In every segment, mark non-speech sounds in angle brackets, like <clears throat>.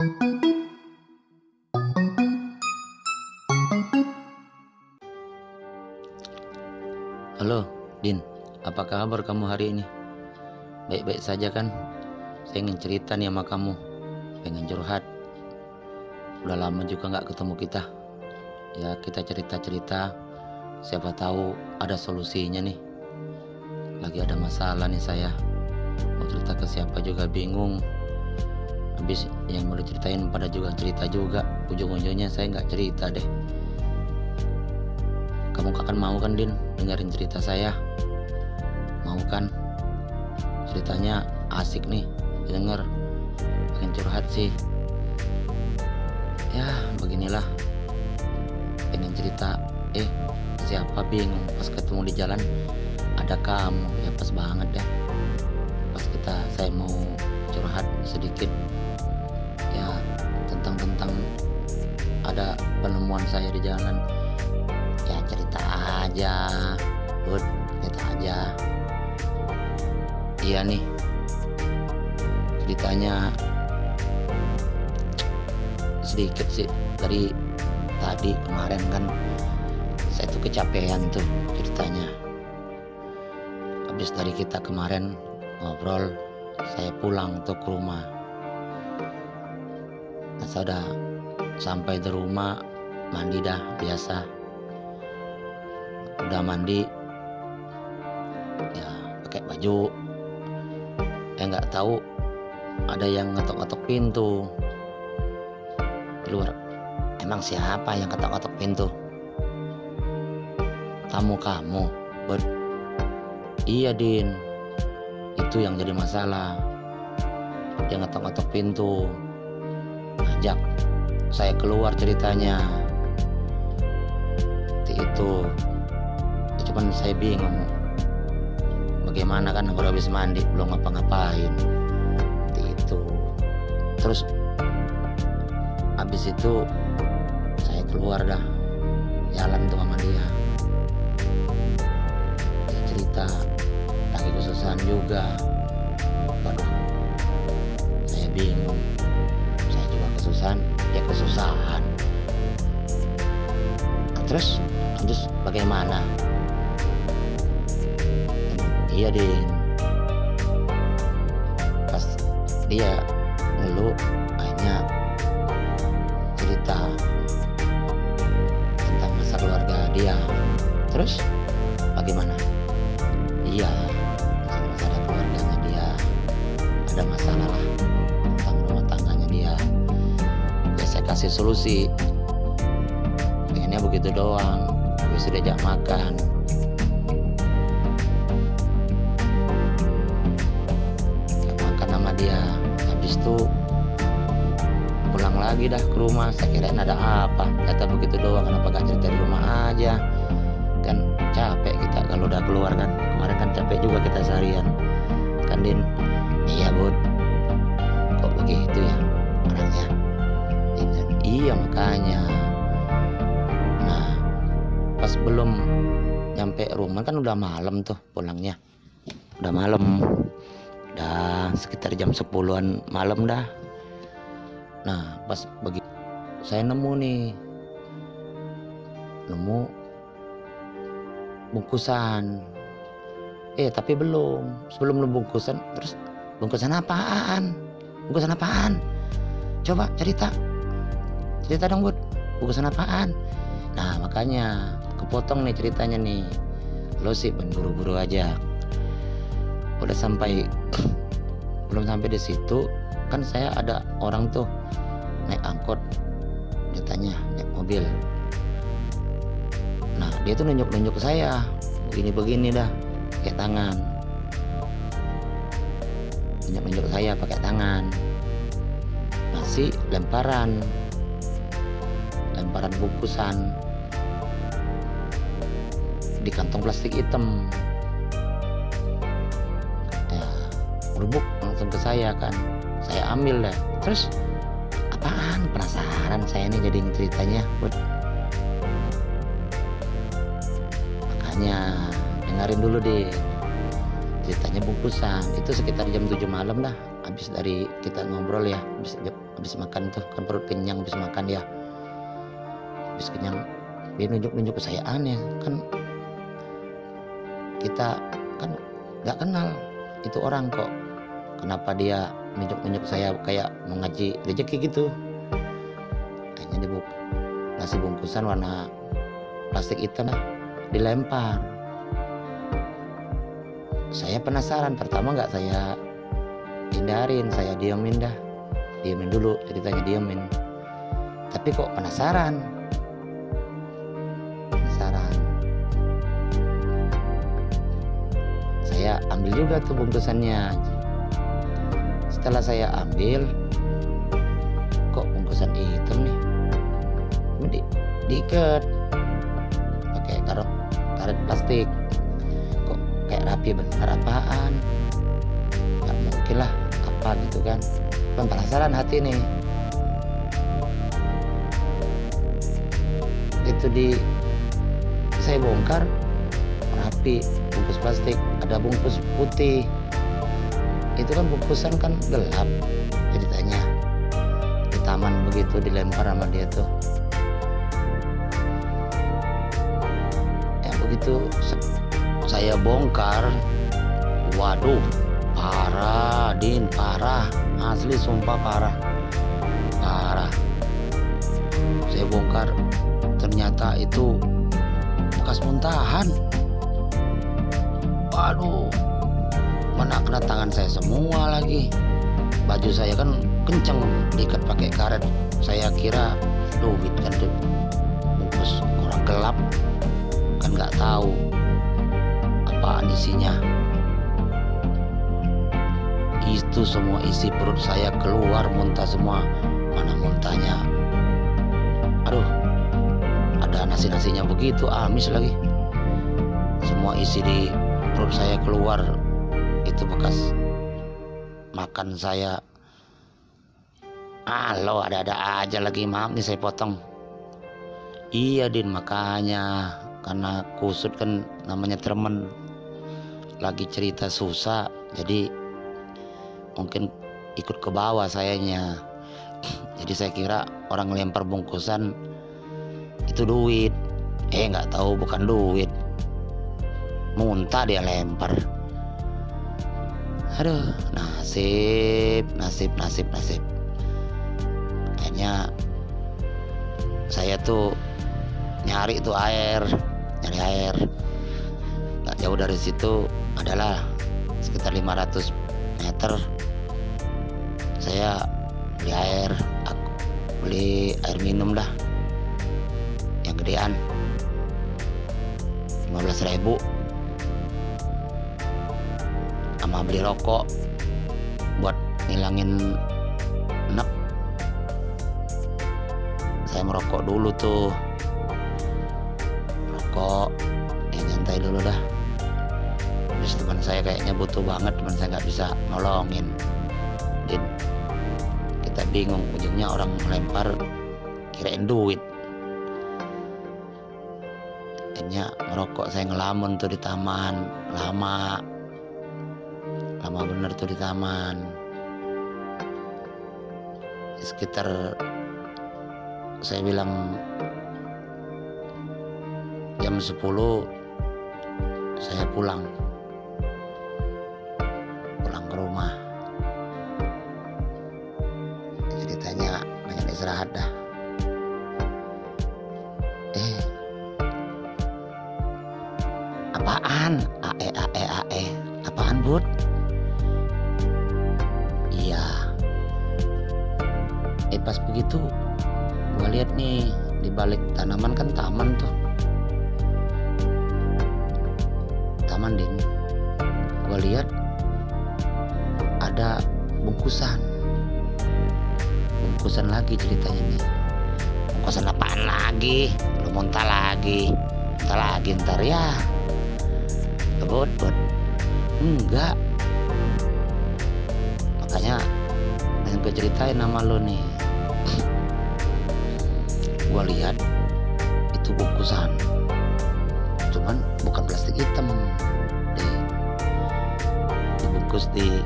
Halo, Din. Apa kabar kamu hari ini? Baik-baik saja kan? Saya ingin cerita nih sama kamu. Pengen curhat. Udah lama juga nggak ketemu kita. Ya, kita cerita-cerita. Siapa tahu ada solusinya nih. Lagi ada masalah nih saya. Mau cerita ke siapa juga bingung. Habis yang mau diceritain pada juga cerita juga. Ujung-ujungnya saya nggak cerita deh. Kamu akan mau kan Din dengerin cerita saya? Mau kan? Ceritanya asik nih denger. Pengen curhat sih. Ya beginilah. Pengen cerita. Eh siapa bingung pas ketemu di jalan ada kamu ya pas banget deh pas kita saya mau curhat sedikit ada penemuan saya di jalan. Ya cerita aja. Bud cerita aja. Iya nih. Ceritanya sedikit sih. Dari tadi kemarin kan saya tuh kecapean tuh ceritanya. Habis dari kita kemarin ngobrol saya pulang tuh ke rumah. Nah, saya udah sampai di rumah mandi dah biasa. Udah mandi. Ya pakai baju. Eh nggak tahu ada yang ngetok-ngetok pintu. Di luar emang siapa yang ngetok-ngetok pintu? Tamu kamu. Ber iya din. Itu yang jadi masalah. Dia ngetok-ngetok pintu. Ngajak saya keluar ceritanya. Seperti itu. Ya, cuman saya bingung. Bagaimana kan baru habis mandi belum ngapa-ngapain. Seperti itu. Terus habis itu saya keluar dah. Jalan tuh sama dia. Dia cerita. Lagi kesusahan juga. Waduh. Saya bingung. Saya juga kesusahan dia kesusahan. Nah, terus terus bagaimana? Iya din. Pas dia ngeluh akhirnya cerita tentang masa keluarga dia. Terus kasih solusi. Pengennya begitu doang habis itu diajak makan. Makan sama dia habis itu pulang lagi dah ke rumah. Saya kirain ada apa kata begitu doang. Kenapa gak cerita di rumah aja? Kan capek kita kalau udah keluar kan. Kemarin kan capek juga kita seharian. Kan Din? Iya bud. Kok begitu ya iya, makanya. Nah pas belum nyampe rumah kan udah malam tuh pulangnya. Udah malam. Udah sekitar jam 10-an malam dah. Nah pas begitu saya nemu nih. Nemu bungkusan. Eh tapi belum. Sebelum bungkusan terus bungkusan apaan? Bungkusan apaan? Coba cerita cerita dong bud bungkusan apaan. Nah makanya kepotong nih ceritanya nih. Lo sih buru-buru aja. Udah sampai <clears throat> belum sampai di situ kan saya ada orang tuh naik angkot. Dia tanya naik mobil. Nah dia tuh nunjuk-nunjuk saya. Begini-begini dah pakai tangan. Nunjuk-nunjuk saya pakai tangan. Masih lemparan lemparan bungkusan di kantong plastik hitam. Ya berbuk langsung ke saya kan. Saya ambil dah. Terus apaan? Penasaran saya nih jadi ceritanya. Buat makanya dengerin dulu deh ceritanya bungkusan. Itu sekitar jam 7 malam dah. Habis dari kita ngobrol ya habis, habis makan tuh kan perut kenyang habis makan dia habis kenyang dia nunjuk-nunjuk ke saya aneh kan kita kan nggak kenal itu orang kok. Kenapa dia nunjuk-nunjuk saya kayak mengaji rezeki gitu? Akhirnya dibuk ngasih bungkusan warna plastik itu nah dilempar. Saya penasaran pertama nggak saya hindarin saya diamin dah. Diamin dulu ceritanya diamin tapi kok penasaran saya ambil juga tuh bungkusannya. Setelah saya ambil kok bungkusan hitam nih? Di, diikat. Pakai karet karet plastik. Kok kayak rapi bener apaan? Nggak mungkin lah apa gitu kan? Kan penasaran hati nih. Itu di saya bongkar rapi bungkus plastik ada bungkus putih. Itu kan bungkusan kan gelap ceritanya. Di taman begitu dilempar sama dia tuh. Ya begitu saya bongkar. Waduh parah din parah. Asli sumpah parah. Parah. Saya bongkar. Ternyata itu bekas muntahan waduh mana kena tangan saya semua lagi. Baju saya kan kenceng diikat pakai karet. Saya kira duit kan tuh. Bungkus orang gelap. Kan nggak tahu apaan isinya. Itu semua isi perut saya keluar muntah semua. Mana muntahnya? Aduh ada nasi-nasinya begitu amis lagi. Semua isi di perut saya keluar itu bekas makan saya. Halo ada-ada aja lagi maaf nih saya potong. Iya din makanya. Karena kusut kan namanya temen. Lagi cerita susah jadi mungkin ikut ke bawah sayanya. <clears throat> Jadi saya kira orang lempar bungkusan itu duit. Eh nggak tahu bukan duit muntah dia lempar. Aduh nasib nasib nasib nasib. Akhirnya saya tuh nyari tuh air nyari air. Nggak jauh dari situ adalah sekitar 500 meter. Saya beli air aku beli air minum dah. Yang gedean 15 ribu sama beli rokok buat ngilangin enak saya merokok dulu tuh. Rokok ya nyantai dulu dah. Terus teman saya kayaknya butuh banget teman saya nggak bisa nolongin. Din kita bingung ujungnya orang melempar kirain duit. Akhirnya merokok saya ngelamun tuh di taman lama lama bener tuh di taman. Sekitar saya bilang jam 10 saya pulang. Pulang ke rumah. Ceritanya banyak istirahat dah tanaman kan taman tuh. Taman din. Gua lihat ada bungkusan. Bungkusan lagi ceritanya nih. Bungkusan apaan lagi? Lu muntah lagi. Muntah lagi ntar ya. Bot bot enggak. Makanya yang gue ceritain nama lo nih. Gue lihat itu bungkusan cuman bukan plastik hitam di dibungkus di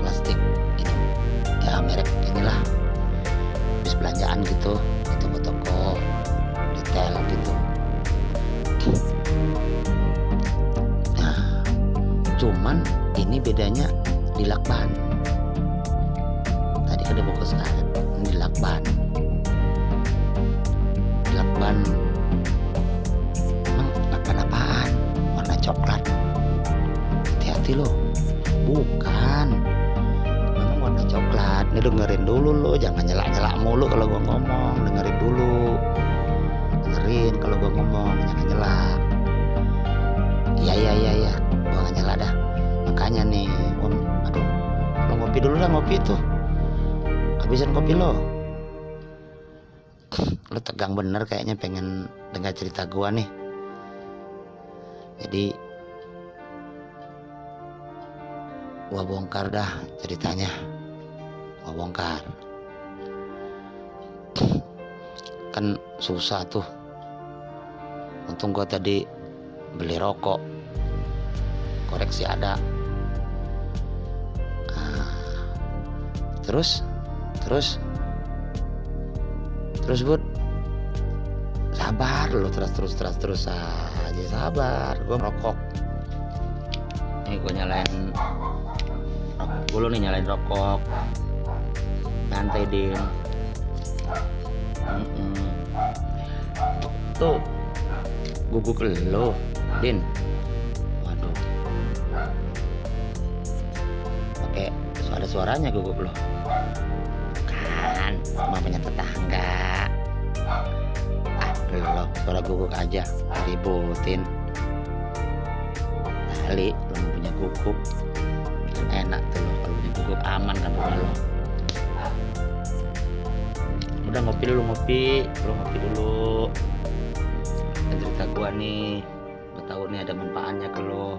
plastik ini ya merek ini inilah habis belanjaan gitu di toko-toko detail gitu. Nah cuman ini bedanya di lakban. Tadi ada bungkus karet ini di lakban lakban emang lakban apaan warna coklat. Hati-hati loh bukan. Memang warna coklat. Ini dengerin dulu lo. Jangan nyelak-nyelak mulu kalau gua ngomong. Dengerin dulu. Dengerin kalau gua ngomong. Jangan nyelak. Iya iya iya iya. Gua gak nyelak dah. Makanya nih gua, aduh. Lo ngopi dulu dah ngopi tuh. Habisin kopi lo lo tegang bener kayaknya pengen dengar cerita gua nih. Jadi gua bongkar dah ceritanya. Gua bongkar. Kan susah tuh. Untung gua tadi beli rokok. Koreksi ada. Ah, terus? Terus? Terus bud sabar lo terus terus terus terus aja. Sabar gua merokok. Ini gua nyalain dulu nih nyalain rokok. Santai din. Mm-mm. tuh guguk lo din. Waduh. Pakai suara suaranya guguk lo kan cuma punya tetangga lo suara guguk aja ributin. Kali lo punya guguk enak tuh lo kalau punya guguk aman kan rumah lo udah ngopi dulu ngopi. Lo ngopi dulu. Cerita gua nih. Gua tahu nih ada manfaatnya ke lo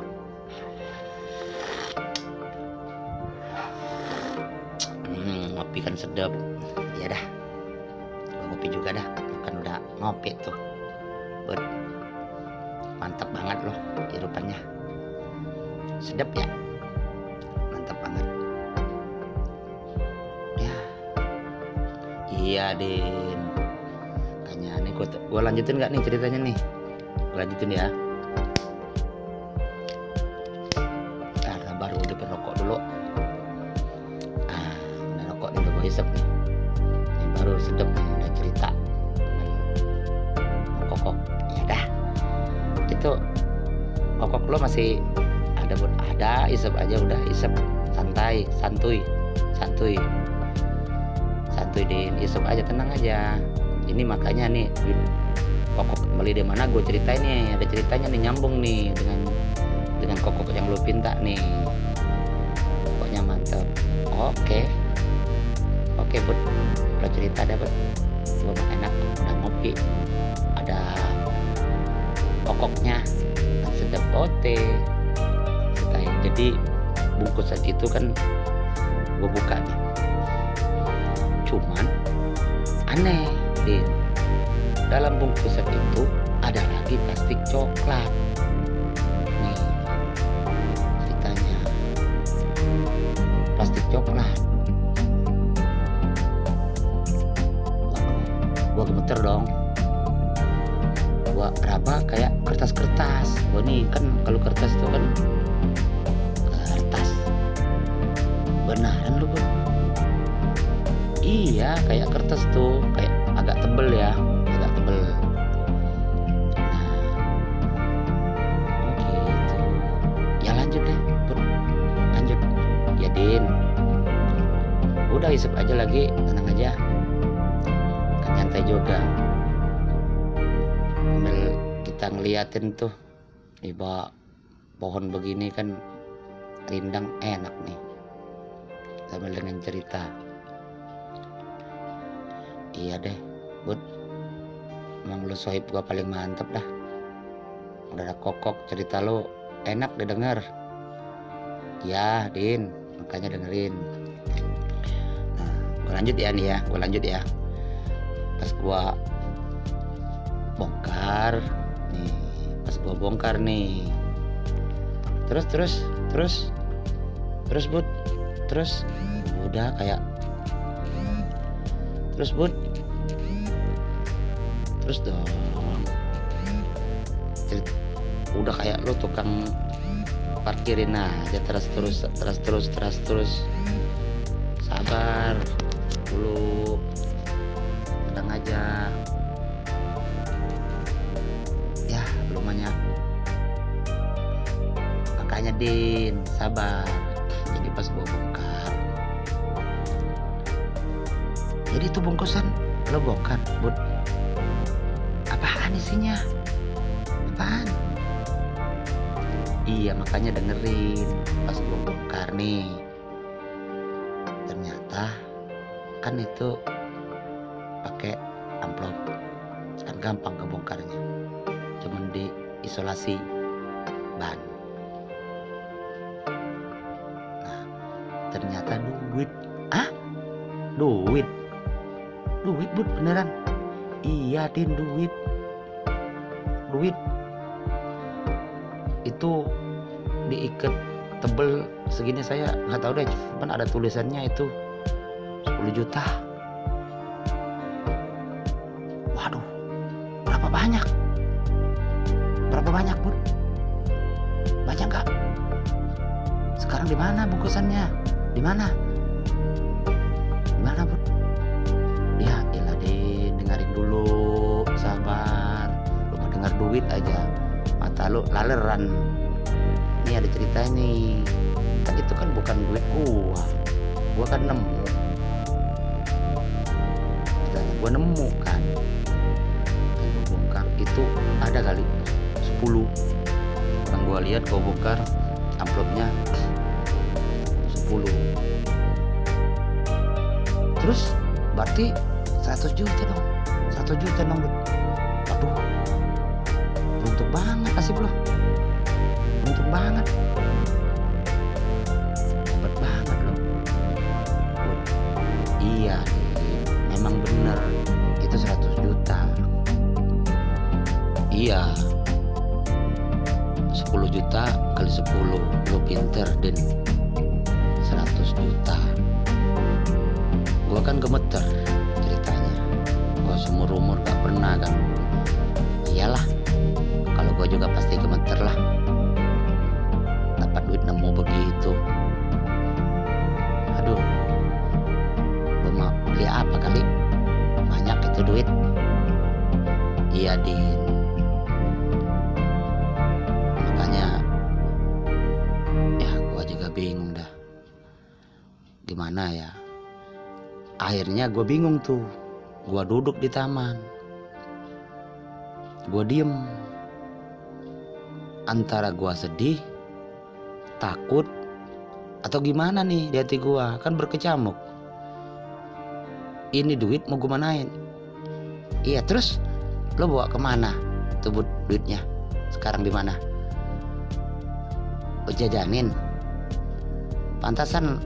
hmm, ngopi kan sedap ngopi tuh. Buat mantap banget loh kehidupannya sedap ya? Mantap banget. Ya. Iya din. Kayaknya nih gua lanjutin nggak nih ceritanya nih? Gua lanjutin ya masih ada ada isep aja udah isep. Santai santuy santuy. Santuy din isep aja tenang aja. Ini makanya nih kokok beli di mana gue ceritain nih. Ada ceritanya nih nyambung nih dengan dengan kokok yang lo pinta nih. Pokoknya mantap oke. Oke bud. Lo cerita bud. Gue enak udah ngopi. Ada kokoknya. Sedap ote ceritain jadi bungkusan itu kan gue buka nih. Cuman aneh din. Dalam bungkusan itu ada lagi plastik coklat. Nih ceritanya. Plastik coklat. Gua gemeter dong gua raba kayak kertas-kertas. Gua nih kan kalau kertas itu kan kertas. Benaran lu bro? Iya kayak kertas tuh kayak agak tebel ya agak tebel. Nah gitu ya lanjut deh Bro. lanjut. Ya din. Udah isep aja lagi tenang aja. Kan nyantai juga ngeliatin tuh iba pohon begini kan rindang enak nih sambil dengan cerita. Iya deh bud. Emang lu sohib gua paling mantep dah. Udah ada kokok cerita lu enak didengar. Ya din makanya dengerin. Nah gua lanjut ya nih ya gua lanjut ya. Pas gua bongkar nih pas gua bongkar nih. Terus terus terus terus bud. Terus udah kayak terus bud. Terus dong. Udah kayak lu tukang parkirin aja terus terus terus terus terus terus. Sabar dulu. Tenang aja Din sabar. Jadi pas gua bongkar. Jadi itu bungkusan lo bongkar bud apaan isinya? Apaan? Iya makanya dengerin. Pas gua bongkar nih. Ternyata kan itu pakai amplop. Kan gampang kebongkarnya. Cuman di isolasi ban ternyata duit. Ah duit? Duit bud beneran? Iya din duit. Duit. Itu diikat tebel segini saya nggak tahu deh cuman ada tulisannya itu. 10 juta. Waduh berapa banyak? Berapa banyak bud? Banyak nggak? Sekarang di mana bungkusannya di mana? Di mana bud? Ya ilah di dengerin dulu sabar. Lu dengar duit aja. Mata lu laleran. Ini ada cerita nih kan itu kan bukan duit gua. Gua kan nemu. Misalnya gua nemu kan. Yang gua bongkar itu ada kali 10 kan gua lihat gua bongkar amplopnya 10 terus berarti 100 juta dong. 100 juta dong aduh beruntung banget nasib lo beruntung banget. Hebat banget lo iya memang bener. Itu 100 juta. Iya. 10 juta kali 10 lo pinter akhirnya gue bingung tuh. Gue duduk di taman. Gue diem. Antara gue sedih takut atau gimana nih di hati gue kan berkecamuk. Ini duit mau gue manain? Iya terus? Lo bawa ke mana tuh duitnya? Sekarang di mana? Lo jajanin? Pantasan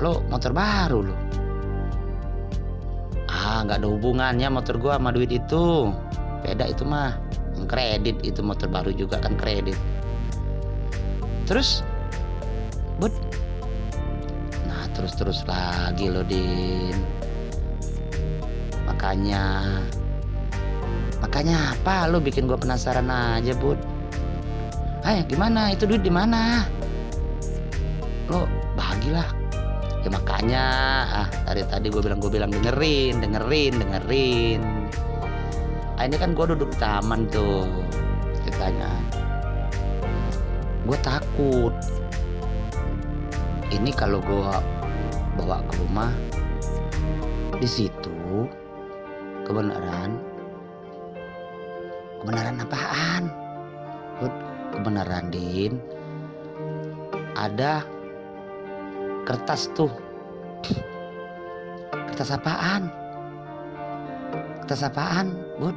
lo motor baru lo ah nggak ada hubungannya motor gua sama duit itu. Beda itu mah. Kredit itu motor baru juga kan kredit. Terus? Bud. Nah terus terus lagi lo din. Makanya makanya apa lo bikin gua penasaran aja bud? Eh gimana? Itu duit di mana? Lo bagilah ya makanya ah dari tadi gue bilang gue bilang dengerin dengerin dengerin. Ah, ini kan gue duduk taman tuh ceritanya. Gue takut. Ini kalau gue bawa ke rumah di situ kebenaran kebenaran apaan? Kebenaran din ada kertas tuh. Kertas apaan? Kertas apaan bud?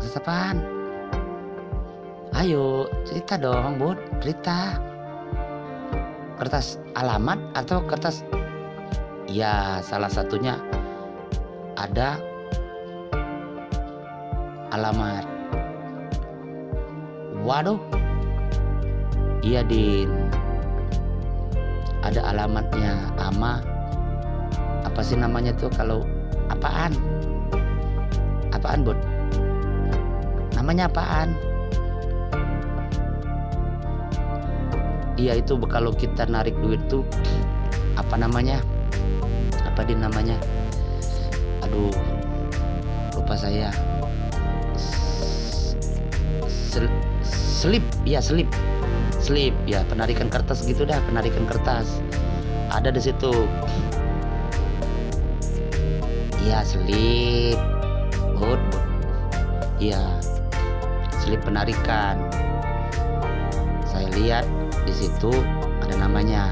Kertas apaan? Ayo cerita dong bud. Cerita. Kertas alamat atau kertas? Ya salah satunya ada alamat. Waduh. Iya din ada alamatnya ama. Apa sih namanya tuh kalau apaan? Apaan bud namanya apaan? Iya itu kalau kita narik duit tuh apa namanya? Apa di namanya? Aduh lupa saya. Sel, slip ya slip slip ya penarikan kertas gitu dah penarikan kertas. Ada di situ. Ya slip. Bud ya slip penarikan. Saya lihat di situ ada namanya.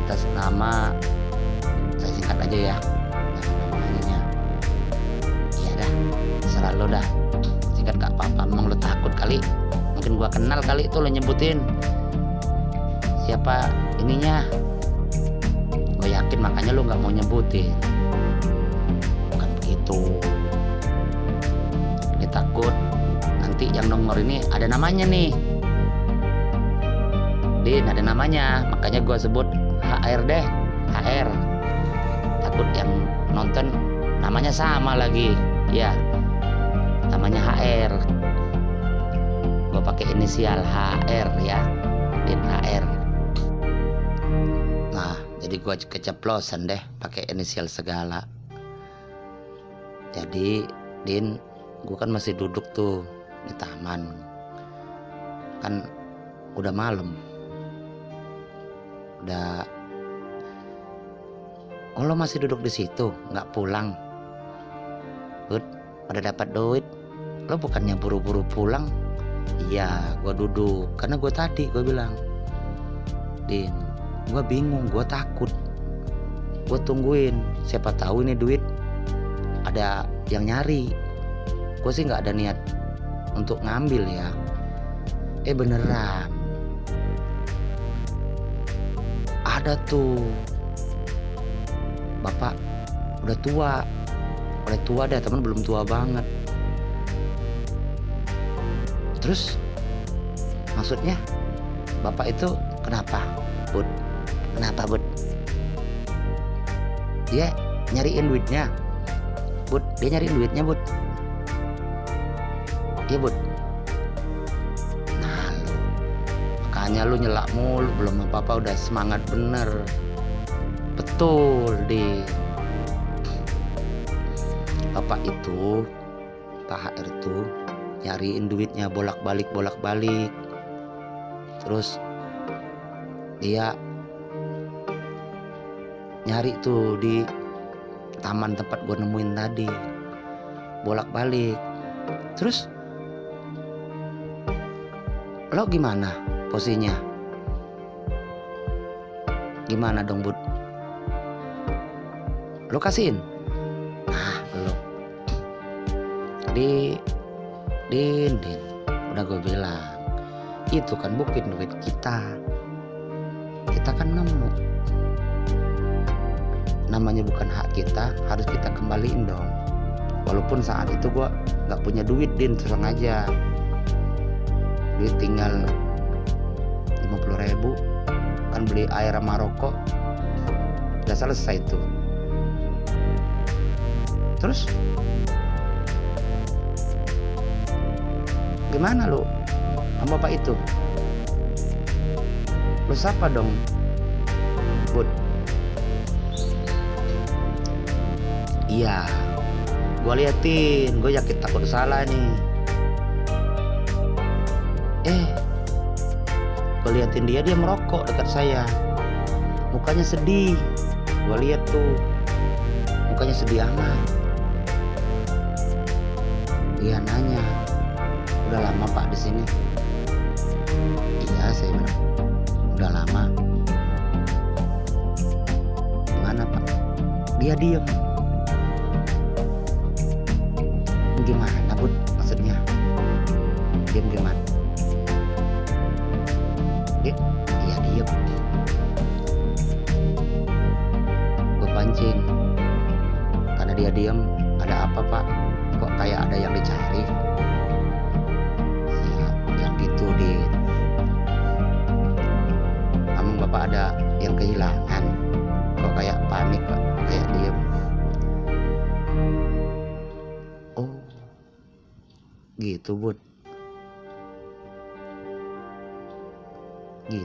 Atas nama saya singkat aja ya. Namanya. Ya dah serah lo dah. Singkat gak apa-apa emang lo takut kali mungkin gua kenal kali itu lo nyebutin. Siapa ininya? Gue yakin makanya lo nggak mau nyebutin. Bukan begitu. Dia takut. Nanti yang nomor ini ada namanya nih. Din ada namanya. Makanya gue sebut HR deh. HR takut yang nonton namanya sama lagi. Ya namanya HR pakai inisial HR ya Din HR nah jadi gue keceplosan deh pakai inisial segala. Jadi Din gue kan masih duduk tuh di taman. Kan udah malam. Udah oh masih duduk di situ nggak pulang? Pada dapat duit? Lo bukannya buru-buru pulang iya gue duduk. Karena gue tadi gue bilang Din gue bingung gue takut. Gue tungguin siapa tahu ini duit ada yang nyari. Gue sih nggak ada niat untuk ngambil ya. Eh beneran. Ada tuh. Bapak udah tua. Udah tua dah teman belum tua banget terus maksudnya bapak itu kenapa bud? Kenapa bud? Dia nyariin duitnya. Bud dia nyariin duitnya bud. Iya bud. Nah lu. Makanya lu nyelak mulu belum apa-apa udah semangat bener. Betul di. Bapak itu Pak HR itu nyariin duitnya bolak-balik bolak-balik. Terus dia nyari tuh di taman tempat gue nemuin tadi bolak-balik. Terus lo gimana posisinya? Gimana dong bud? Lo kasihin? Nah lo. Di din din. Udah gue bilang itu kan bukan duit kita. Kita kan nemu. Namanya bukan hak kita harus kita kembaliin dong. Walaupun saat itu gue nggak punya duit din terang aja duit tinggal 50 ribu. Kan beli air sama rokok. Udah selesai tuh. Terus gimana lu? Sama bapak itu? Lu siapa dong bud. Iya. Gue liatin gue yakin takut salah nih. Eh gue liatin dia dia merokok dekat saya. Mukanya sedih. Gue lihat tuh. Mukanya sedih amat. Dia nanya udah lama pak di sini. Iya saya bilang udah lama. Gimana pak? Dia diem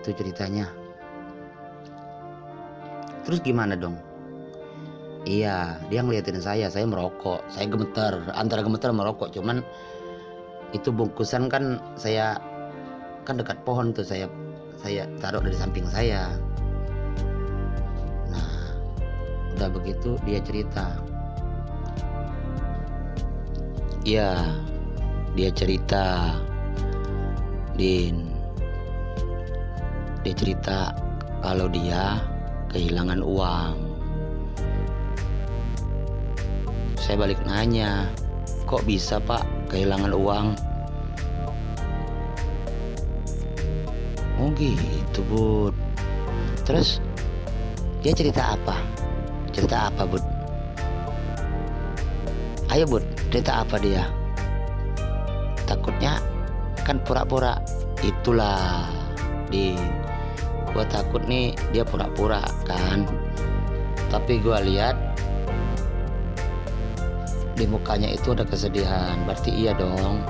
gitu ceritanya. Terus gimana dong? Iya dia ngeliatin saya saya merokok. Saya gemeter antara gemeter merokok. Cuman itu bungkusan kan saya kan dekat pohon tuh saya saya taruh dari samping saya. Nah udah begitu dia cerita. Iya dia cerita. Din dia cerita kalau dia kehilangan uang. Saya balik nanya kok bisa pak kehilangan uang? Oh gitu bud. Terus Dia cerita apa? Cerita apa bud? Ayo bud Cerita apa dia? Takutnya Kan pura-pura Itulah Di Gue takut nih Dia pura-pura kan Tapi gue lihat Di mukanya itu ada kesedihan Berarti iya dong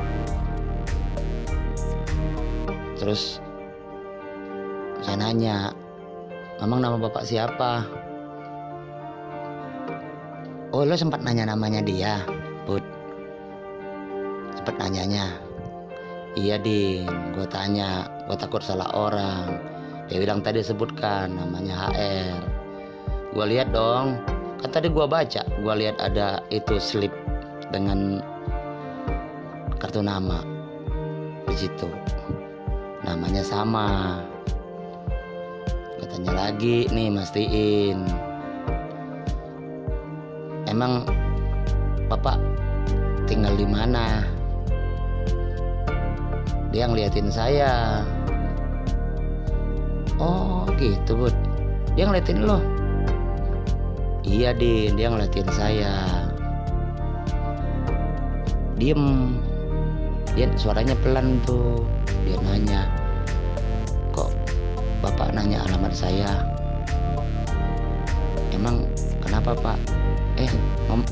Terus saya nanya, memang nama bapak siapa? Oh lo sempat nanya namanya dia, Bud. Sempat nanyanya. Iya Din, gue tanya, gue takut salah orang. Dia bilang tadi sebutkan namanya HR. Gue lihat dong, kan tadi gue baca, gue lihat ada itu slip dengan kartu nama di situ. Namanya sama. Tanya lagi nih mastiin. Emang bapak tinggal di mana? Dia ngeliatin saya oh gitu bud. Dia ngeliatin lo? Iya din. Dia ngeliatin saya. Diem. Dia suaranya pelan tuh. Dia nanya Bapak nanya alamat saya? Emang kenapa pak? Eh mem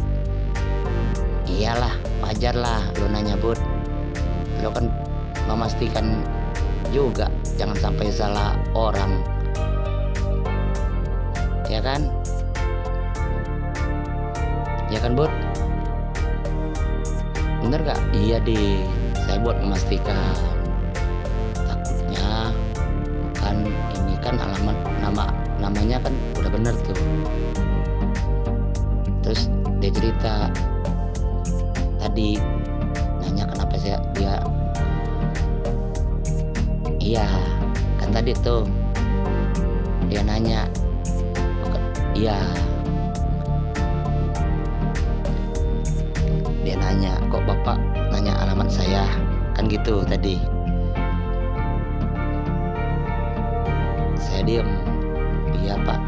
Iyalah wajar lah lo nanya bud. Lo kan memastikan juga Jangan sampai salah orang. Ya kan? Ya kan bud? Bener gak? Iya deh Saya buat memastikan. Kan alamat nama namanya kan udah bener tuh. Terus dia cerita tadi tadi tuh. Dia nanya iya. Dia nanya kok bapak nanya alamat saya? Kan gitu tadi. Saya diem. Iya pak.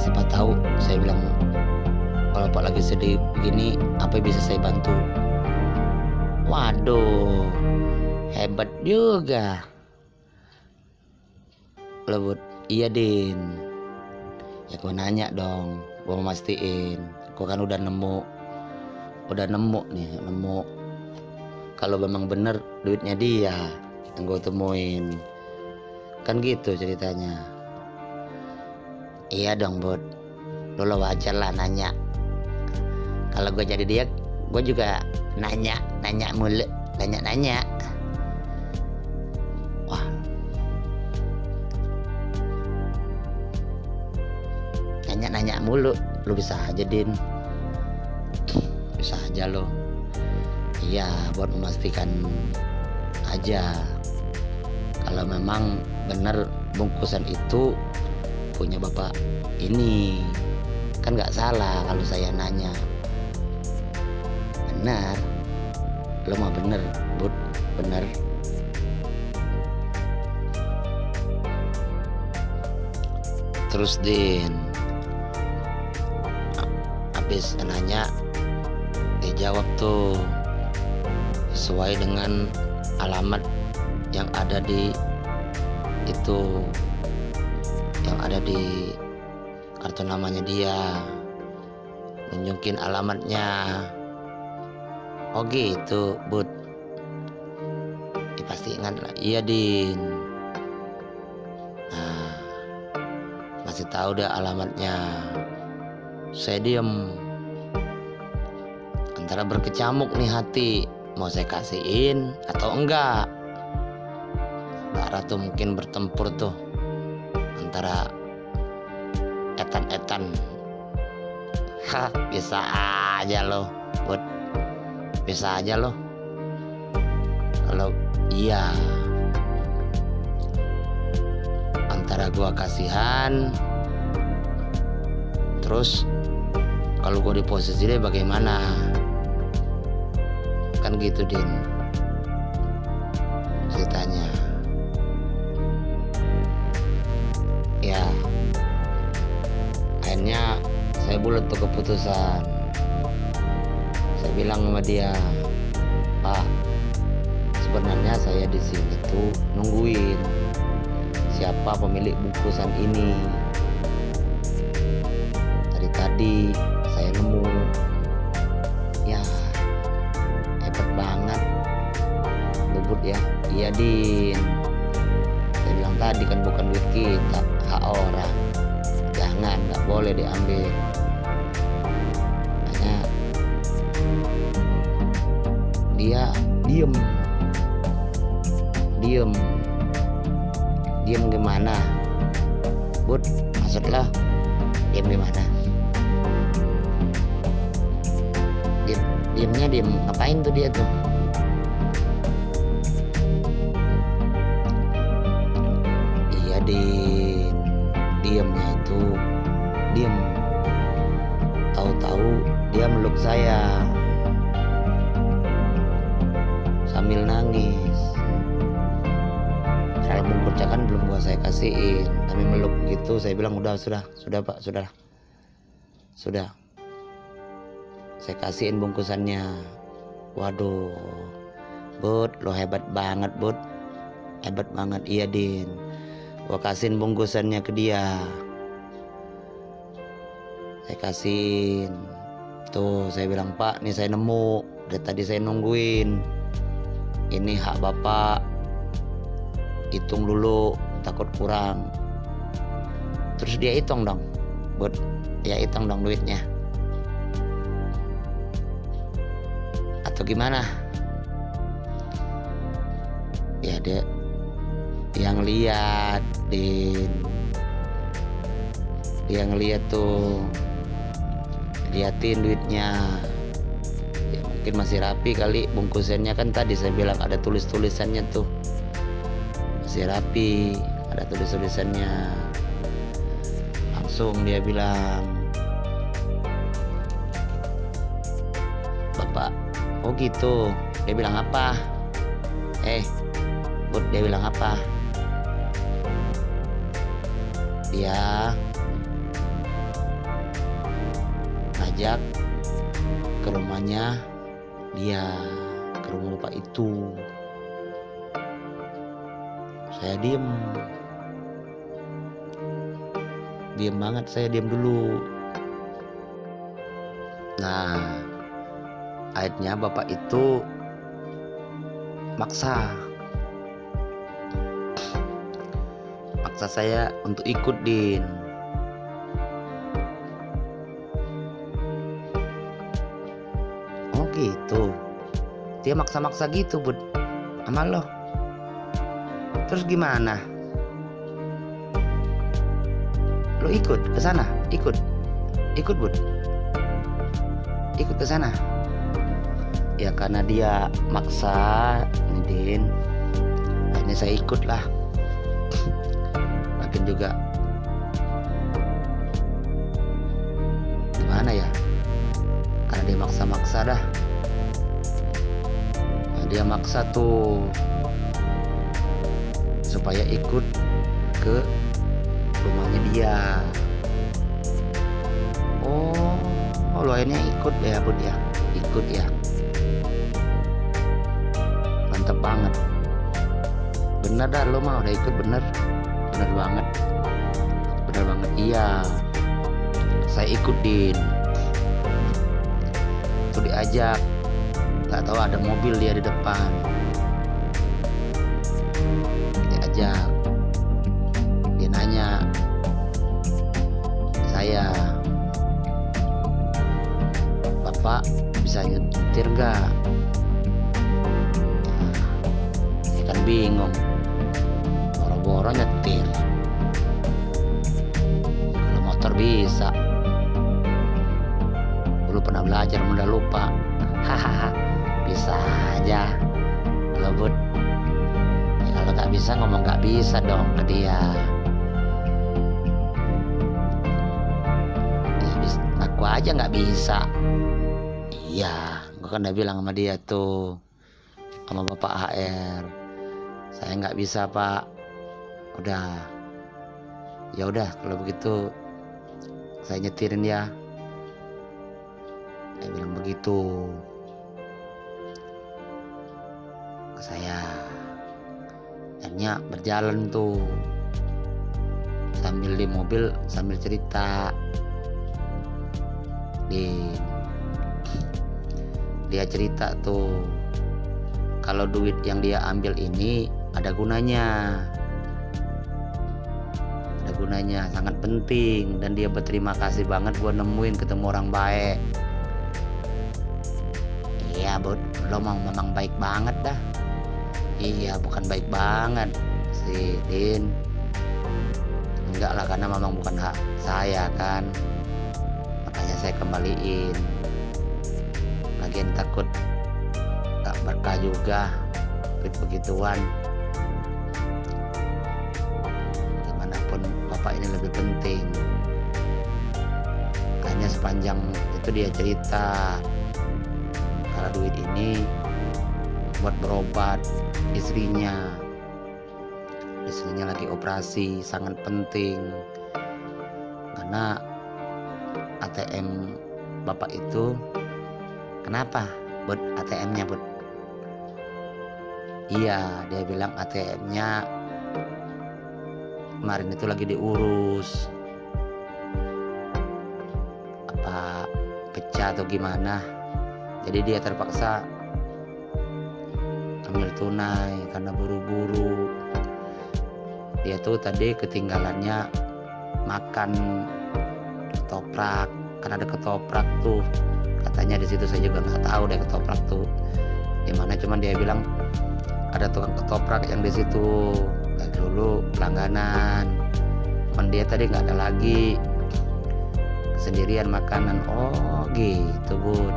Siapa tahu saya bilang kalau pak lagi sedih begini apa yang bisa saya bantu? Waduh hebat juga iya din. Ya gue nanya dong. Gue mau mastiin. Gue kan udah nemu. Udah nemu nih nemu. Kalau memang bener duitnya dia yang gue temuin. Kan gitu ceritanya. Iya dong bud. Lo wajar lah nanya. Kalau gue jadi dia gue juga nanya. Nanya mulu. Nanya nanya mulu lo bisa aja din. Bisa aja lo. Iya buat memastikan aja. Kalau memang benar bungkusan itu punya bapak ini kan nggak salah kalau saya nanya. Benar lo mau bener bud bener. Terus din habis nanya dijawab tuh sesuai dengan alamat yang ada di itu yang ada di kartu namanya dia nunjukin alamatnya. Oh gitu bud. Ya, pasti ingat lah. Iya din. Nah masih tahu deh alamatnya saya diem. Antara berkecamuk nih hati mau saya kasihin atau enggak? Mbak tuh mungkin bertempur tuh antara etan-etan. <laughs> Hah, bisa aja loh buat bisa aja loh. Kalau iya antara gua kasihan terus kalau gua di posisi dia bagaimana? Kan gitu din. Ceritanya. Ya. Akhirnya saya bulat tuh keputusan. Saya bilang sama dia pak sebenarnya saya di sini tuh nungguin siapa pemilik bungkusan ini. Dari tadi din saya bilang tadi kan bukan duit kita hak orang. Jangan nggak boleh diambil. Hanya dia diem. Diem. Diem gimana? Bud maksudnya diem gimana? Diem diemnya diem ngapain tuh dia tuh gitu saya bilang udah sudah sudah pak sudah. Sudah. Saya kasihin bungkusannya. Waduh bud lo hebat banget bud. Hebat banget. Iya din. Gua kasihin bungkusannya ke dia. Saya kasihin. Tuh saya bilang pak nih saya nemu. Dari tadi saya nungguin. Ini hak bapak. Hitung dulu takut kurang terus dia hitung dong. Buat ya hitung dong duitnya. Atau gimana? Ya dia yang lihat din. Dia ngeliat tuh. Liatin duitnya. Ya mungkin masih rapi kali bungkusannya kan tadi saya bilang ada tulis tulisannya tuh. Masih rapi ada tulis tulisannya langsung dia bilang bapak oh gitu. Dia bilang apa? Eh Bud dia bilang apa? Dia ngajak ke rumahnya dia ke rumah bapak itu. Saya diem diem banget saya diem dulu. Nah akhirnya bapak itu maksa. Maksa saya untuk ikut din. Oh gitu. Dia maksa-maksa gitu bud. Sama lo. Terus gimana lo ikut ke sana ikut. Ikut bud. Ikut ke sana. Ya karena dia maksa nih din akhirnya saya ikut lah makin juga. Gimana ya? Karena dia maksa-maksa dah. Nah, dia maksa tuh supaya ikut ke rumahnya dia. Oh oh lo akhirnya ikut ya bud ya ikut ya? Mantep banget. Bener dah lo mah udah ikut bener. Bener banget. Bener banget iya. Saya ikut din itu diajak. Nggak tahu ada mobil dia di depan saya. Bapak bisa nyetir nggak? Ya, kan bingung. Boro-boro nyetir. Kalau motor bisa. Dulu pernah belajar mudah lupa. Hahaha bisa aja. Ngebut ya, kalau nggak bisa ngomong nggak bisa dong ke dia aja nggak bisa. Iya gua kan udah bilang sama dia tuh sama bapak HR saya nggak bisa pak. Udah. Ya udah kalau begitu saya nyetirin ya. Dia bilang begitu. Ke saya. Akhirnya berjalan tuh. Sambil di mobil sambil cerita di dia cerita tuh kalau duit yang dia ambil ini ada gunanya. Ada gunanya sangat penting dan dia berterima kasih banget gua nemuin ketemu orang baik. Iya bud lo mau memang baik banget dah. Iya bukan baik banget si Din. Enggak lah karena memang bukan hak saya kan saya kembaliin. Lagian takut gak berkah juga begituan. Gimana pun bapak ini lebih penting. Makanya sepanjang itu dia cerita kalau duit ini buat berobat istrinya. Istrinya lagi operasi sangat penting. Karena ATM bapak itu kenapa buat ATM-nya buat iya dia bilang ATM-nya kemarin itu lagi diurus. Apa pecah atau gimana? Jadi dia terpaksa ambil tunai karena buru-buru. Dia tuh tadi ketinggalannya makan ketoprak kan ada ketoprak tuh. Katanya di situ saya juga nggak tahu deh ketoprak tuh di mana cuman dia bilang ada tukang ketoprak yang di situ dari dulu langganan cuman dia tadi nggak ada lagi sendirian makanan. Oh gitu bud.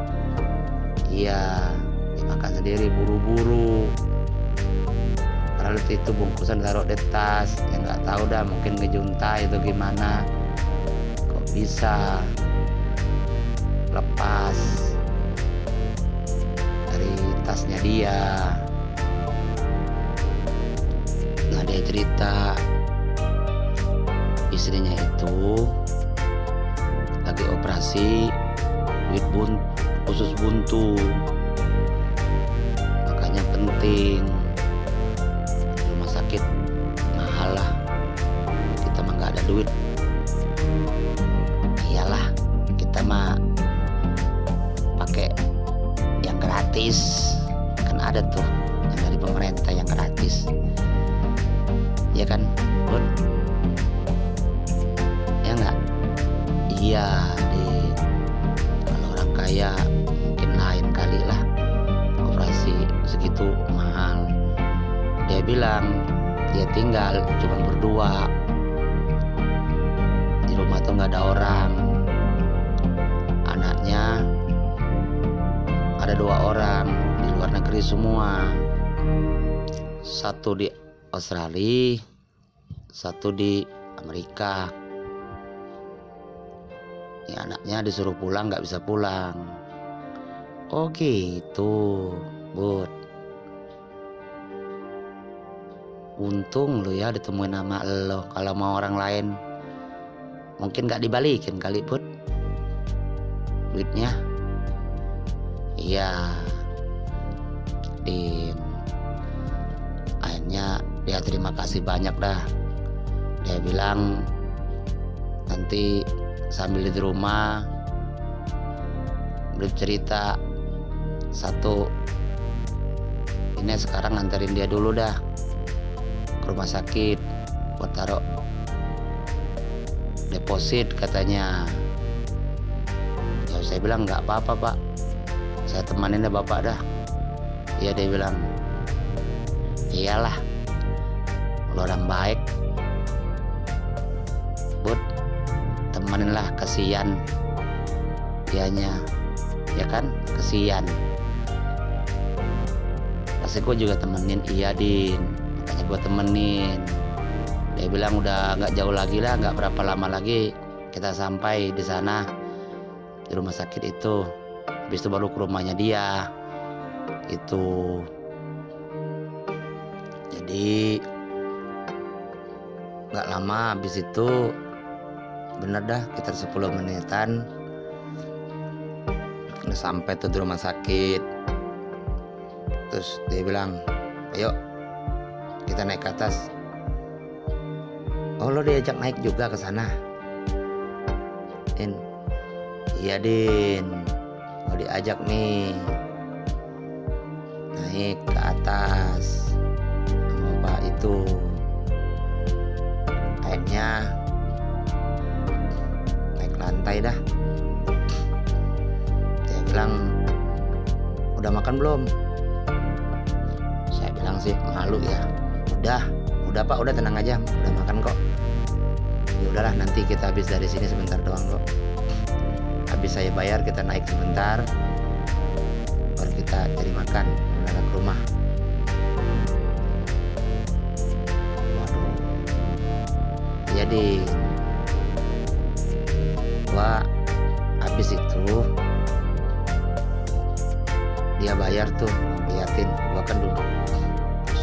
Iya makan sendiri buru-buru. Padahal itu bungkusan taruh di tas ya nggak tahu dah mungkin ngejuntai itu gimana bisa lepas dari tasnya dia. Nah dia cerita. Istrinya itu lagi operasi duit bun khusus buntu. Makanya penting. Rumah sakit mahal lah. Kita mah nggak ada duit dia bilang dia tinggal cuma berdua. Di rumah tuh nggak ada orang. Anaknya ada dua orang di luar negeri semua. Satu di Australia satu di Amerika. Ini anaknya disuruh pulang nggak bisa pulang. Oh gitu bud untung lu ya ditemuin nama lo. Kalau mau orang lain mungkin nggak dibalikin kali bud duitnya. Iya. Din. Akhirnya dia terima kasih banyak dah. Dia bilang nanti sambil di rumah bercerita satu. Ini sekarang nganterin dia dulu dah ke rumah sakit buat taruh deposit katanya. Ya saya bilang nggak apa-apa pak. Saya temanin deh bapak dah. Iya dia bilang. Iyalah lo orang baik bud temanin lah kasihan dianya. Ya kan? Kesian pasti gue juga temenin. Iya din gue temenin. Dia bilang udah nggak jauh lagi lah nggak berapa lama lagi kita sampai di sana di rumah sakit itu. Habis itu baru ke rumahnya dia itu jadi nggak lama habis itu bener dah sekitar 10 menitan udah sampai tuh di rumah sakit. Terus dia bilang ayo kita naik ke atas. Oh lo diajak naik juga ke sana. Din. Iya Din. Mau diajak nih. Naik ke atas. Pak itu? Akhirnya naik lantai dah. Saya bilang udah makan belum? Saya bilang sih malu ya udah udah pak. Udah tenang aja. Udah makan kok. Ya udahlah nanti kita habis dari sini sebentar doang kok. Habis saya bayar kita naik sebentar. Baru kita cari makan mendadak ke rumah. Waduh. Jadi gua habis itu dia bayar tuh liatin gua kan duduk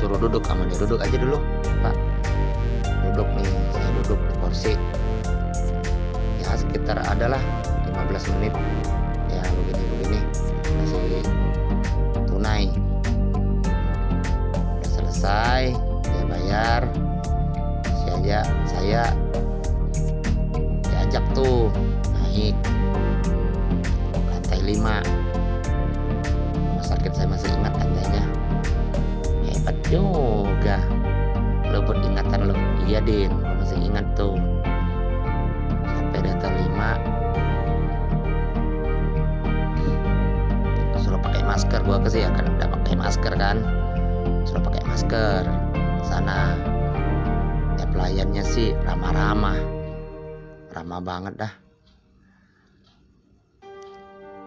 suruh duduk sama dia duduk aja dulu pak. Duduk nih saya duduk di kursi. Ya sekitar adalah 15 menit. Ya begini begini. Masih tunai. Udah selesai dia bayar. Saya saya diajak tuh naik. Lantai 5 rumah sakit saya masih ingat lantainya juga lo beringatan lo. Iya din. Lo masih ingat tuh. Sampai data 5 suruh pakai masker. Gua kesih ya kan udah pakai masker kan? Suruh pakai masker. Sana. Ya pelayannya sih ramah-ramah. Ramah banget dah.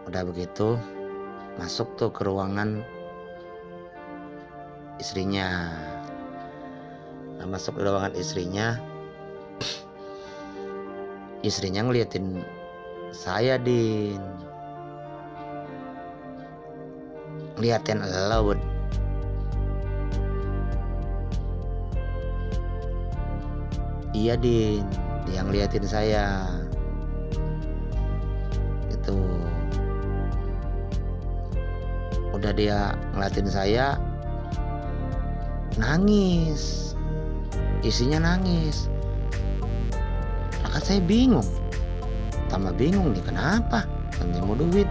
Udah begitu masuk tuh ke ruangan istrinya. Nah, masuk ke ruangan istrinya istrinya ngeliatin saya din. Ngeliatin Bud. iya din. Dia ngeliatin saya. Itu. Udah dia ngeliatin saya nangis. Isinya nangis. Lah kan saya bingung. Tambah bingung nih kenapa? Nanti mau duit.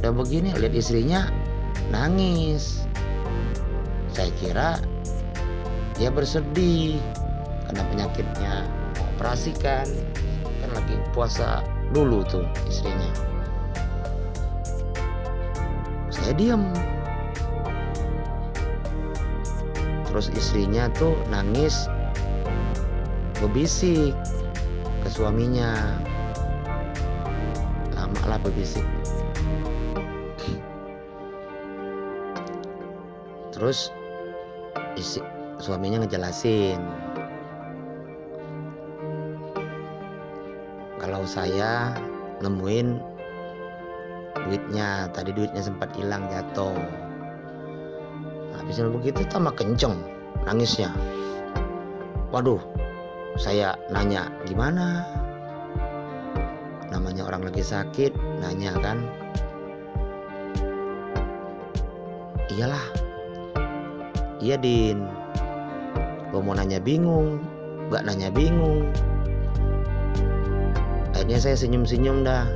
Udah begini lihat istrinya nangis. Saya kira dia bersedih karena penyakitnya operasikan. Kan lagi puasa dulu tuh istrinya. Saya diam terus istrinya tuh nangis berbisik ke suaminya. Lama lah berbisik terus isi suaminya ngejelasin kalau saya nemuin duitnya tadi duitnya sempat hilang jatuh habis begitu tambah kenceng nangisnya. Waduh saya nanya gimana? Namanya orang lagi sakit nanya kan. Iyalah iya din. Gue mau nanya bingung gak nanya bingung. Akhirnya saya senyum-senyum dah.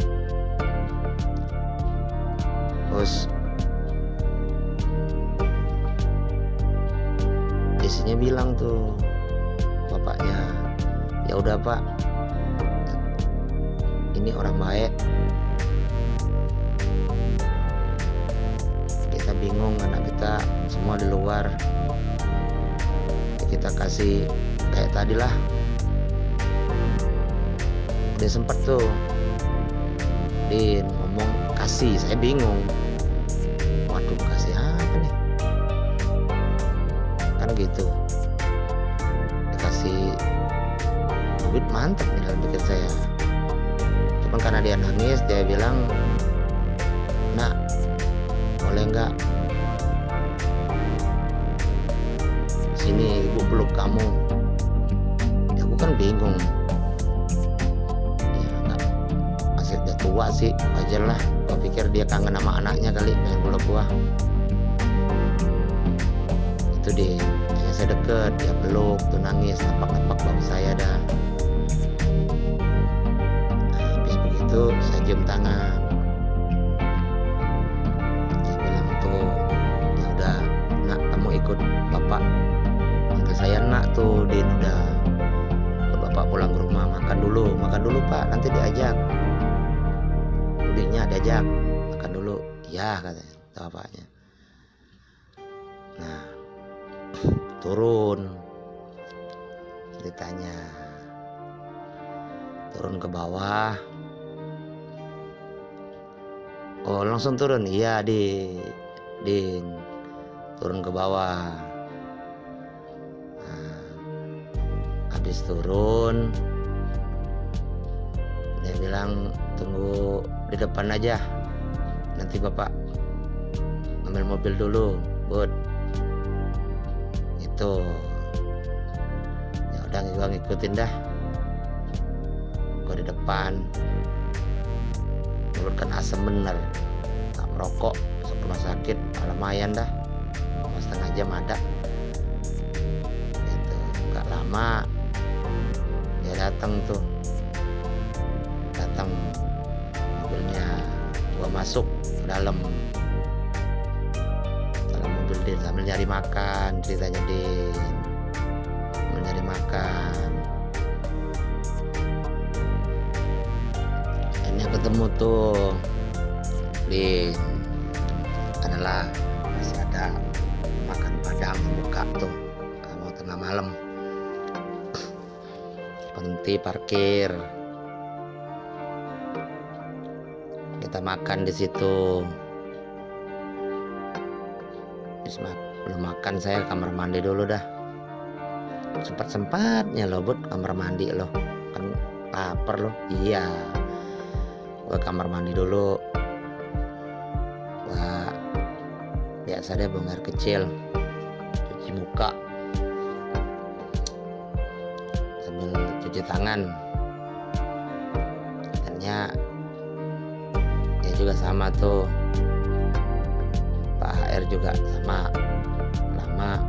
Terus isinya bilang tuh bapaknya ya udah pak. Ini orang baik. Kita bingung anak kita semua di luar. Kita kasih kayak tadi lah dia sempet tuh Din ngomong kasih. Saya bingung gitu. Dikasih duit mantep nih dalam pikir saya. Cuman karena dia nangis dia bilang nak boleh nggak sini ibu peluk kamu? Ya aku kan bingung. Ya nggak masih udah tua sih wajar lah. Gua pikir dia kangen sama anaknya kali pengen peluk gua. Itu deh saya deket dia peluk tuh nangis napak-napak bau saya dah. Nah, habis begitu saya cium tangan langsung turun. Iya di din turun ke bawah. Nah, habis turun dia bilang tunggu di depan aja. Nanti bapak ambil mobil dulu bud. Itu ya udah gua ngikutin dah. Gua di depan. Menurutkan asam bener masuk rumah sakit lumayan dah. Setengah jam ada. Itu nggak lama dia datang tuh. Datang mobilnya gua masuk ke dalam. Dalam mobil Din sambil nyari makan ceritanya Din sambil nyari makan. Akhirnya ketemu tuh Din adalah masih ada makan padang buka tuh kamu tengah malam. Berhenti parkir. Kita makan di situ. Belum makan saya kamar mandi dulu dah. Sempat sempatnya loh bud kamar mandi loh. Kan lapar loh. Iya. Gua kamar mandi dulu biasa deh buang air kecil. Cuci muka. Sambil cuci tangan. Ternyata ya juga sama tuh. Pak HR juga sama. Lama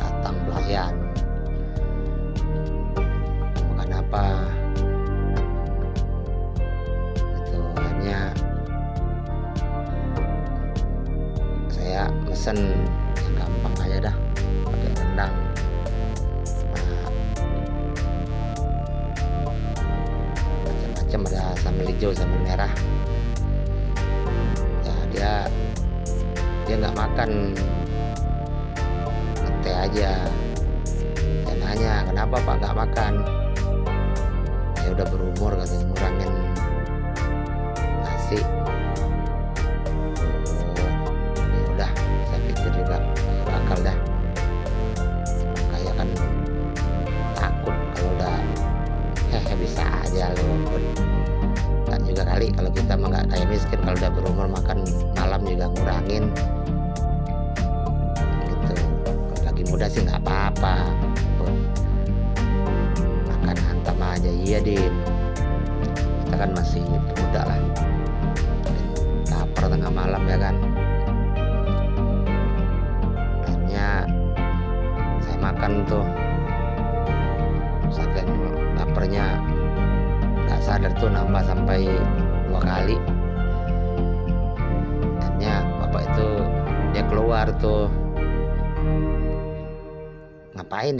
datang pelayan makan apa yang gampang aja dah. Pakai rendang. Macam-macam ada sambal hijau sambal merah. Ya dia dia nggak makan teh aja. Saya nanya kenapa pak nggak makan? Ya udah berumur katanya ngurangin nasi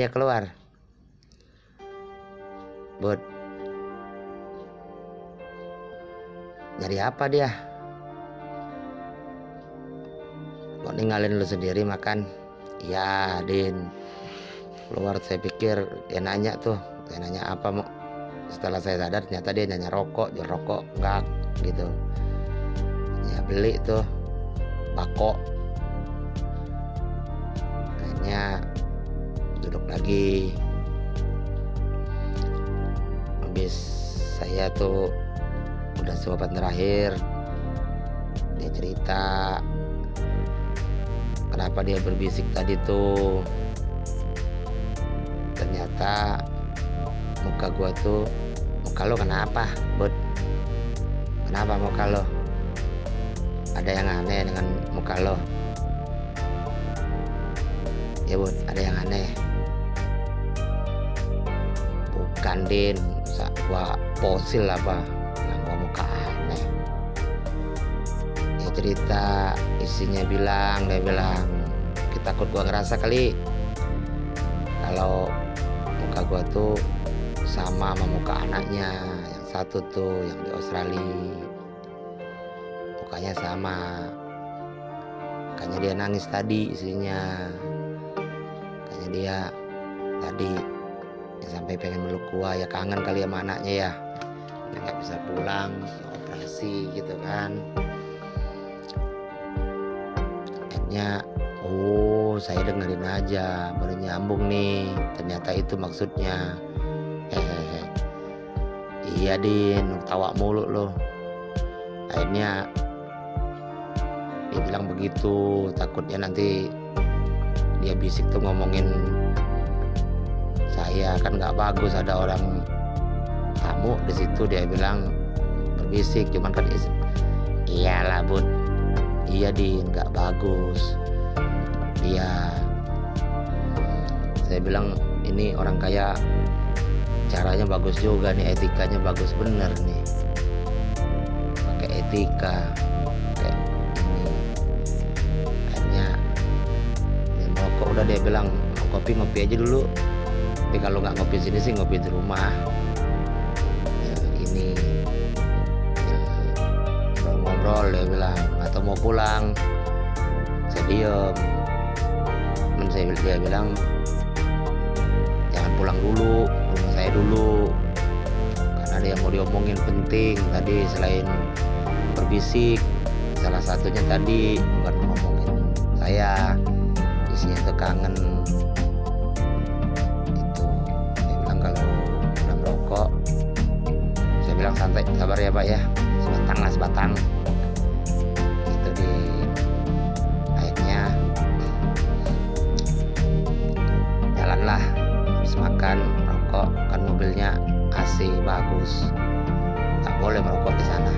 dia keluar. Buat nyari apa dia? Kok ninggalin lu sendiri makan? Iya Din. Keluar saya pikir dia nanya tuh. Saya nanya apa mau setelah saya sadar ternyata dia nanya rokok jual rokok enggak gitu. Ya beli tuh. Bako akhirnya duduk lagi. Habis saya tuh udah suapan terakhir. Dia cerita kenapa dia berbisik tadi tuh. Ternyata muka gua tuh muka lo kenapa bud? Kenapa muka lo? Ada yang aneh dengan muka lo? Ya bud ada yang aneh bukan din gua posil apa? Yang gua muka aneh. Dia cerita isinya bilang dia bilang kita takut gua ngerasa kali kalau muka gua tuh sama sama muka anaknya yang satu tuh yang di Australia. Mukanya sama. Makanya dia nangis tadi isinya. Makanya dia tadi ya sampai pengen meluk gua ya kangen kali sama anaknya ya. Nggak bisa pulang operasi gitu kan. Akhirnya oh saya dengerin aja baru nyambung nih. Ternyata itu maksudnya. Hehehe <laughs> iya din tawa mulu loh. Akhirnya dia bilang begitu. Takutnya nanti dia bisik tuh ngomongin saya kan nggak bagus ada orang tamu di situ dia bilang berbisik cuman kan iyalah bud iya din nggak bagus. Iya. Saya bilang ini orang kaya caranya bagus juga nih etikanya bagus bener nih. Pakai etika kayak ini. Akhirnya ya, kok udah dia bilang kopi ngopi aja dulu tapi kalau nggak ngopi sini sih ngopi di rumah. Ini ya, ngobrol dia bilang atau mau pulang? Saya diem. Temen saya dia bilang jangan pulang dulu rumah saya dulu. Karena ada yang mau diomongin penting tadi selain berbisik. Salah satunya tadi bukan ngomongin saya. Isinya itu santai sabar ya pak ya. Sebatang lah sebatang. Itu di akhirnya jalanlah habis makan rokok kan mobilnya AC bagus. Tak boleh merokok di sana.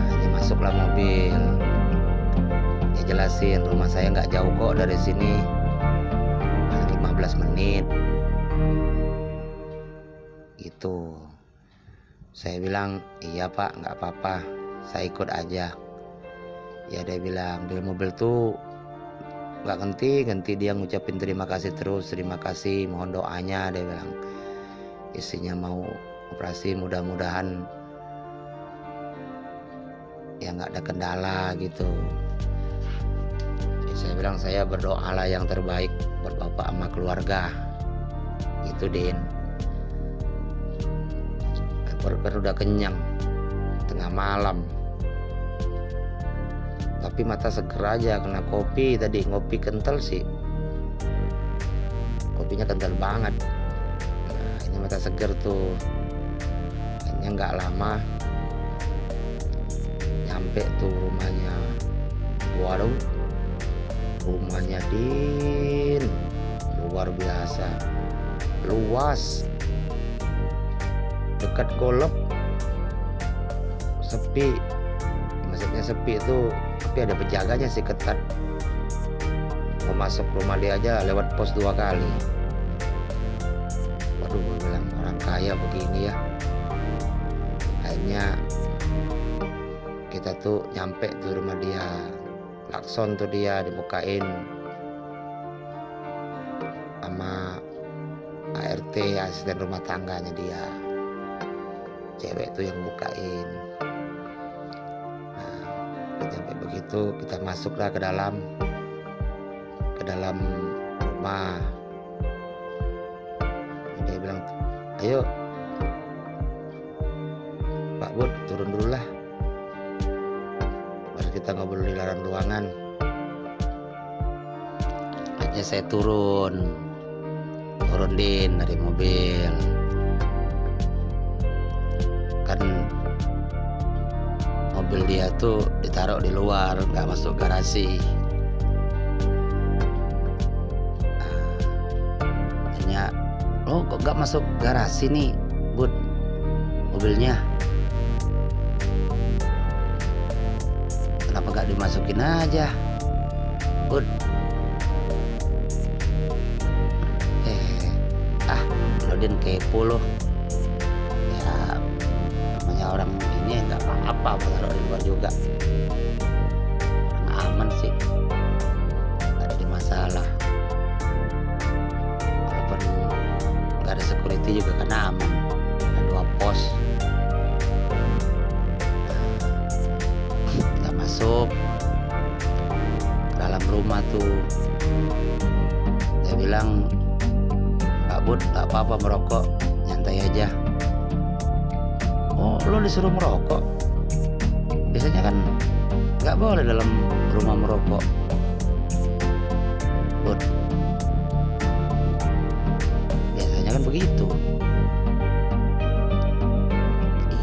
Ini masuklah mobil. Dia jelasin rumah saya nggak jauh kok dari sini. Paling 15 menit gitu saya bilang iya pak nggak apa-apa saya ikut aja. Ya dia bilang di mobil tuh nggak ganti ganti dia ngucapin terima kasih terus terima kasih mohon doanya dia bilang. Isinya mau operasi mudah-mudahan ya nggak ada kendala gitu. Ya, saya bilang saya berdoalah yang terbaik buat bapak sama keluarga. Itu Din perut udah kenyang. Tengah malam. Tapi mata seger aja kena kopi. Tadi ngopi kental sih. Kopinya kental banget. Nah ini mata seger tuh. Kayaknya nggak lama. Nyampe tuh rumahnya. Waduh rumahnya Din. Luar biasa. Luas dekat golok sepi. Maksudnya sepi itu tapi ada penjaganya sih ketat. Mau masuk rumah dia aja lewat pos dua kali. Waduh gue bilang orang kaya begini ya. Akhirnya kita tuh nyampe di rumah dia. Lakson tuh dia dibukain. Sama ART asisten rumah tangganya dia cewek tuh yang bukain. Nah sampai begitu kita masuklah ke dalam ke dalam rumah. Dia bilang ayo Pak Bud turun dulu lah. Baru kita ngobrol di dalam ruangan. Akhirnya saya turun. Turun din dari mobil mobil dia tuh ditaruh di luar nggak masuk garasi. Hanya oh kok nggak masuk garasi nih bud mobilnya? Kenapa nggak dimasukin aja bud? Eh ah lo din kepo loh apa-apa taruh di luar juga? Orang aman sih. Nggak ada masalah. Walaupun nggak ada security juga kan aman. Ada dua pos. Kita masuk ke dalam rumah tuh. Saya bilang Pak Bud tak apa-apa merokok. Nyantai aja. Oh lo disuruh merokok biasanya kan nggak boleh dalam rumah merokok. Bud. Biasanya kan begitu.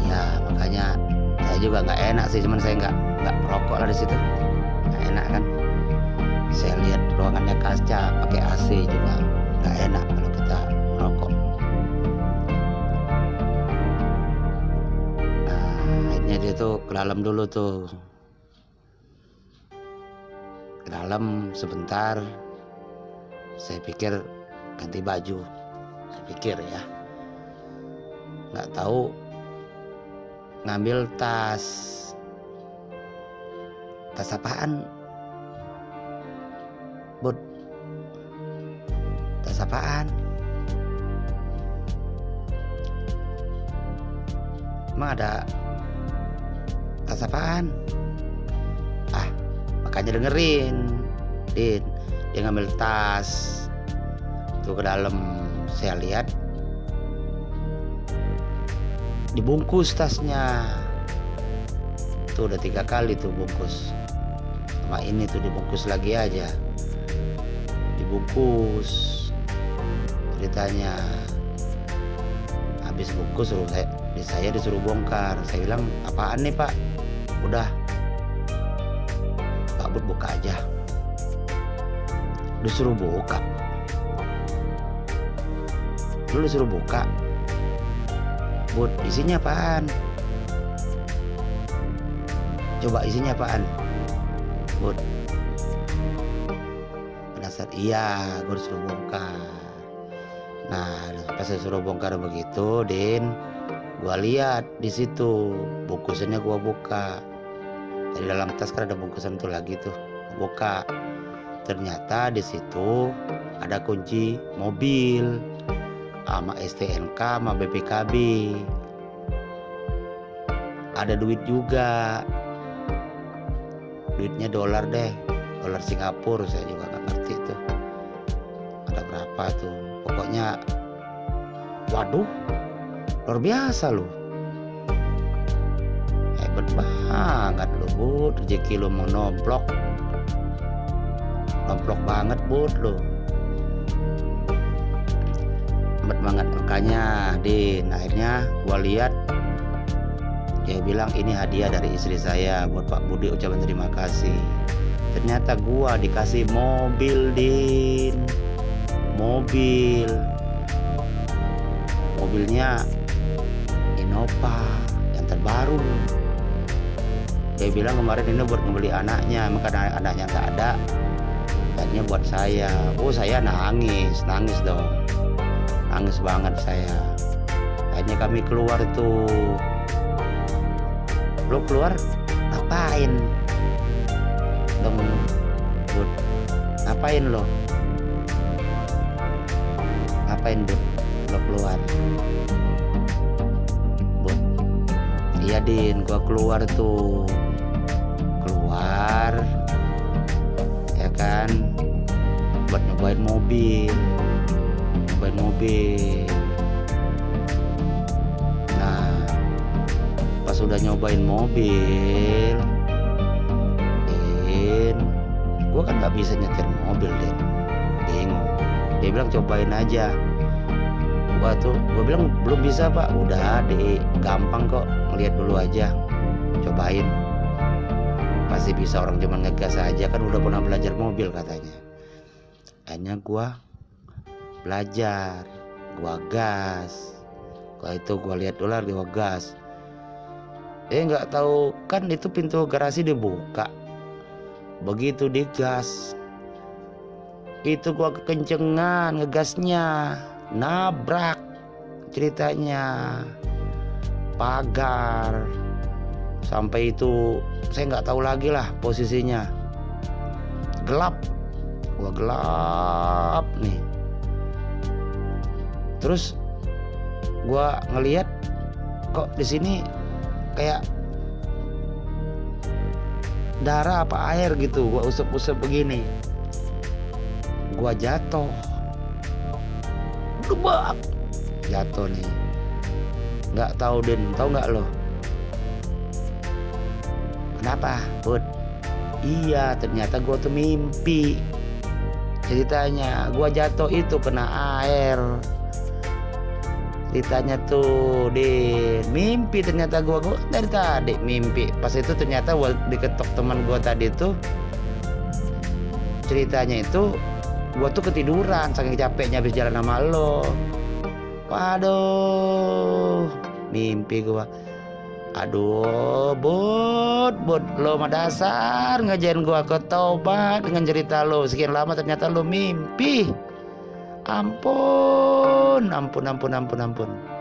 Iya makanya saya juga nggak enak sih cuman saya nggak nggak merokok lah di situ. Nggak enak kan. Saya lihat ruangannya kaca pakai AC juga nggak enak tuh ke dalam dulu tuh. Ke dalam sebentar. Saya pikir ganti baju. Saya pikir ya. Nggak tahu ngambil tas. Tas apaan? Bud. Tas apaan? Emang ada tas apaan? Ah makanya dengerin. Din dia ngambil tas. Tuh ke dalam. Saya lihat. Dibungkus tasnya. Tuh udah tiga kali tuh bungkus. Sama ini tuh dibungkus lagi aja. Dibungkus. Ceritanya. Habis bungkus suruh saya saya disuruh bongkar. Saya bilang apaan nih pak udah. Pak Bud buka aja. Disuruh buka. Lu disuruh buka? Bud isinya apaan? Coba isinya apaan? Bud. Penasaran? Iya gue disuruh bongkar. Nah pas saya suruh bongkar begitu Din gua lihat di situ. Bungkusannya gua buka dari dalam tas kan ada bungkusan tuh lagi tuh. Buka. Ternyata di situ ada kunci mobil sama STNK sama BPKB ada duit juga. Duitnya dolar deh. Dolar Singapura saya juga nggak ngerti tuh. Ada berapa tuh? Pokoknya waduh luar biasa loh hebat banget lo bud. Rezeki lo mau nomplok nomplok banget bud lo hebat banget makanya din. Akhirnya gua lihat dia bilang ini hadiah dari istri saya buat Pak Budi ucapan terima kasih. Ternyata gua dikasih mobil din. Mobil. Mobilnya Innova yang terbaru dia bilang kemarin ini buat membeli anaknya maka anaknya nggak ada akhirnya buat saya. Oh saya nangis nangis dong. Nangis banget saya. Akhirnya kami keluar tuh. Lo keluar? Ngapain? Dong bud. Ngapain lo? Ngapain bud lo keluar? Bud iya din gua keluar tuh buat nyobain mobil. Nyobain mobil. Nah pas udah nyobain mobil Din gua kan nggak bisa nyetir mobil Din. Bingung. Dia bilang cobain aja. Gua tuh gua bilang belum bisa pak. Udah deh gampang kok. Ngeliat dulu aja. Cobain. Pasti bisa orang cuma ngegas aja. Kan udah pernah belajar mobil katanya akhirnya gua belajar gua gas. Gua itu gua lihat dulu gua gas. Eh nggak tahu. Kan itu pintu garasi dibuka. Begitu digas itu gua kekencengan ngegasnya. Nabrak ceritanya. Pagar. Sampai itu saya nggak tahu lagi lah posisinya. Gelap gua gelap nih. Terus gua ngelihat kok di sini kayak darah apa air gitu gua usap-usap begini. Gua jatuh. Debak jatuh nih. Nggak tahu den tahu nggak lo? Kenapa? Bud? Iya ternyata gua tuh mimpi ceritanya gua jatuh itu kena air. Ceritanya tuh di mimpi ternyata gua gua dari tadi mimpi. Pas itu ternyata diketok teman gua tadi tuh ceritanya itu gua tuh ketiduran saking capeknya habis jalan sama lo. Waduh mimpi gua aduh bud bud lo mah dasar ngajarin gua ke tobat dengan cerita lo. Sekian lama ternyata lo mimpi. Ampun ampun ampun ampun ampun